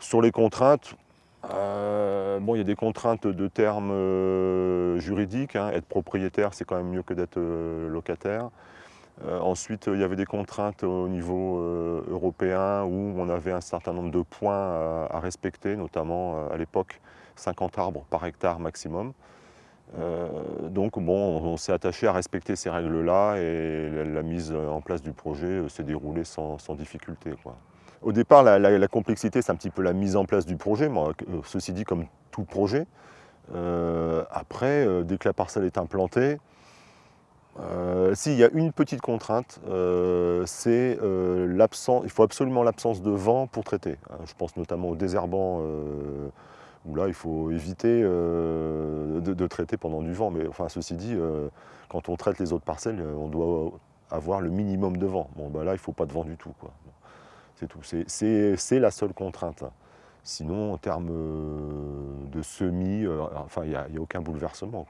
Sur les contraintes, euh, il y a des contraintes de termes euh, juridiques. hein. Être propriétaire, c'est quand même mieux que d'être euh, locataire. Ensuite, il y avait des contraintes au niveau européen où on avait un certain nombre de points à, respecter, notamment à l'époque 50 arbres par hectare maximum. Donc bon, on, s'est attaché à respecter ces règles-là et la, mise en place du projet s'est déroulée sans, difficulté. Au départ, la, complexité, c'est un petit peu la mise en place du projet, euh, ceci dit comme tout projet. Euh, après, euh, dès que la parcelle est implantée, euh, s'il y a une petite contrainte, c'est l'absence, il faut absolument l'absence de vent pour traiter. hein. Je pense notamment au désherbant, où là il faut éviter de, traiter pendant du vent. Mais enfin, ceci dit, quand on traite les autres parcelles, on doit avoir le minimum de vent. Bon, bah là, il ne faut pas de vent du tout. C'est la seule contrainte. hein. Sinon, en termes euh, de semis, euh, enfin, il n'y a, aucun bouleversement.